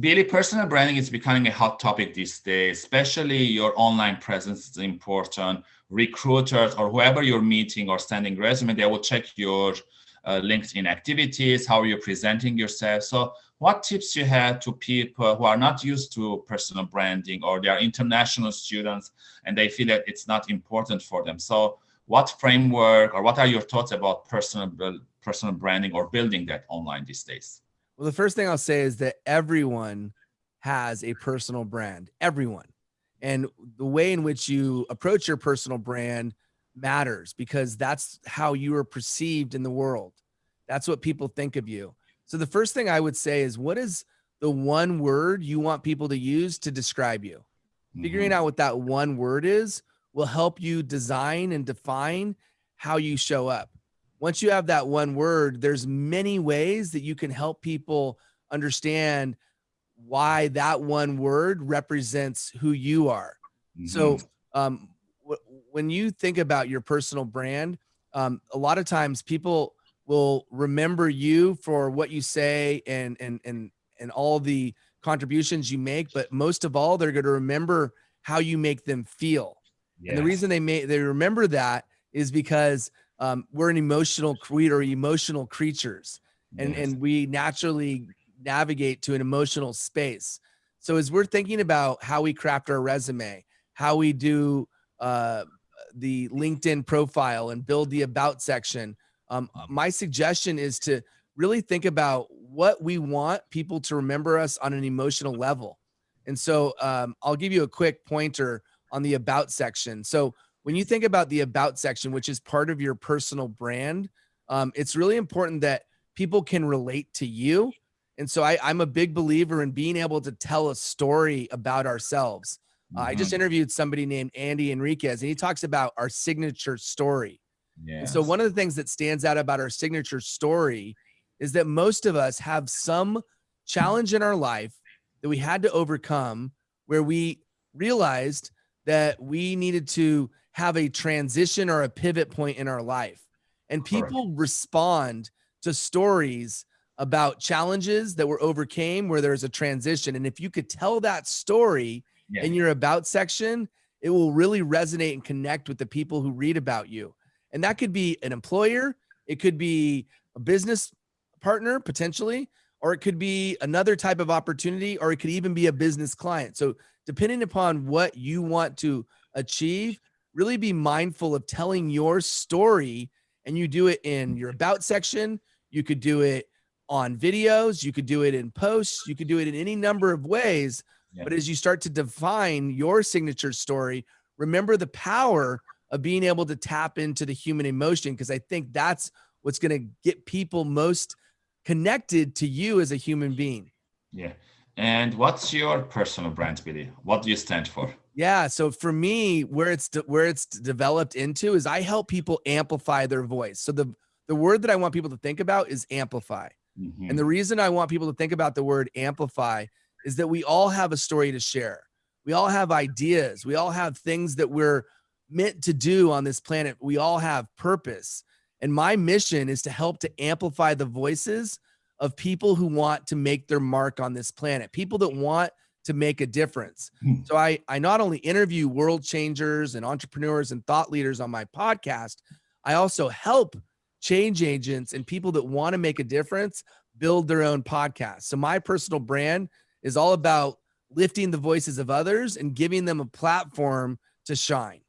Billy, personal branding is becoming a hot topic these days, especially your online presence is important. Recruiters or whoever you're meeting or sending resume, they will check your uh, LinkedIn activities, how you're presenting yourself. So what tips you have to people who are not used to personal branding or they are international students and they feel that it's not important for them. So what framework or what are your thoughts about personal, personal branding or building that online these days? Well, the first thing I'll say is that everyone has a personal brand, everyone. And the way in which you approach your personal brand matters because that's how you are perceived in the world. That's what people think of you. So the first thing I would say is what is the one word you want people to use to describe you? Mm-hmm. Figuring out what that one word is will help you design and define how you show up once you have that one word, there's many ways that you can help people understand why that one word represents who you are. Mm-hmm. So, um, w- when you think about your personal brand, um, a lot of times people will remember you for what you say and and and and all the contributions you make, but most of all, they're going to remember how you make them feel. Yes. And the reason they may they remember that is because um, we're an emotional we are emotional creatures. And yes. and we naturally navigate to an emotional space. So as we're thinking about how we craft our resume how we do uh, the linkedin profile and build the about section um, my suggestion is to really think about what we want people to remember us on an emotional level. And so um, i'll give you a quick pointer on the about section. So when you think about the about section, which is part of your personal brand, um, it's really important that people can relate to you. And so I, am a big believer in being able to tell a story about ourselves. Uh, mm-hmm. I just mm-hmm. interviewed somebody named Andy Enriquez, and he talks about our signature story. Yes. so one of the things that stands out about our signature story is that most of us have some challenge in our life that we had to overcome where we realized that we needed to have a transition or a pivot point in our life. And people Correct. respond to stories about challenges that were overcame where there's a transition. And if you could tell that story yeah. in your about section, it will really resonate and connect with the people who read about you. And that could be an employer, it could be a business partner potentially, or it could be another type of opportunity, or it could even be a business client. So, depending upon what you want to achieve, really be mindful of telling your story and you do it in your mm-hmm. about section. You could do it on videos. You could do it in posts. You could do it in any number of ways. Yeah. but as you start to define your signature story remember the power of being able to tap into the human emotion because i think that's what's going to get people most connected to you as a human being. Yeah. And what's your personal brand billy? What do you stand for yeah. So for me, where it's where it's developed into is I help people amplify their voice. So the the word that I want people to think about is amplify. Mm-hmm. And the reason I want people to think about the word amplify is that we all have a story to share. We all have ideas. We all have things that we're meant to do on this planet. We all have purpose. And my mission is to help to amplify the voices of people who want to make their mark on this planet, people that want to make a difference. Hmm. So I I not only interview world changers and entrepreneurs and thought leaders on my podcast, I also help change agents and people that want to make a difference build their own podcast. So my personal brand is all about lifting the voices of others and giving them a platform to shine.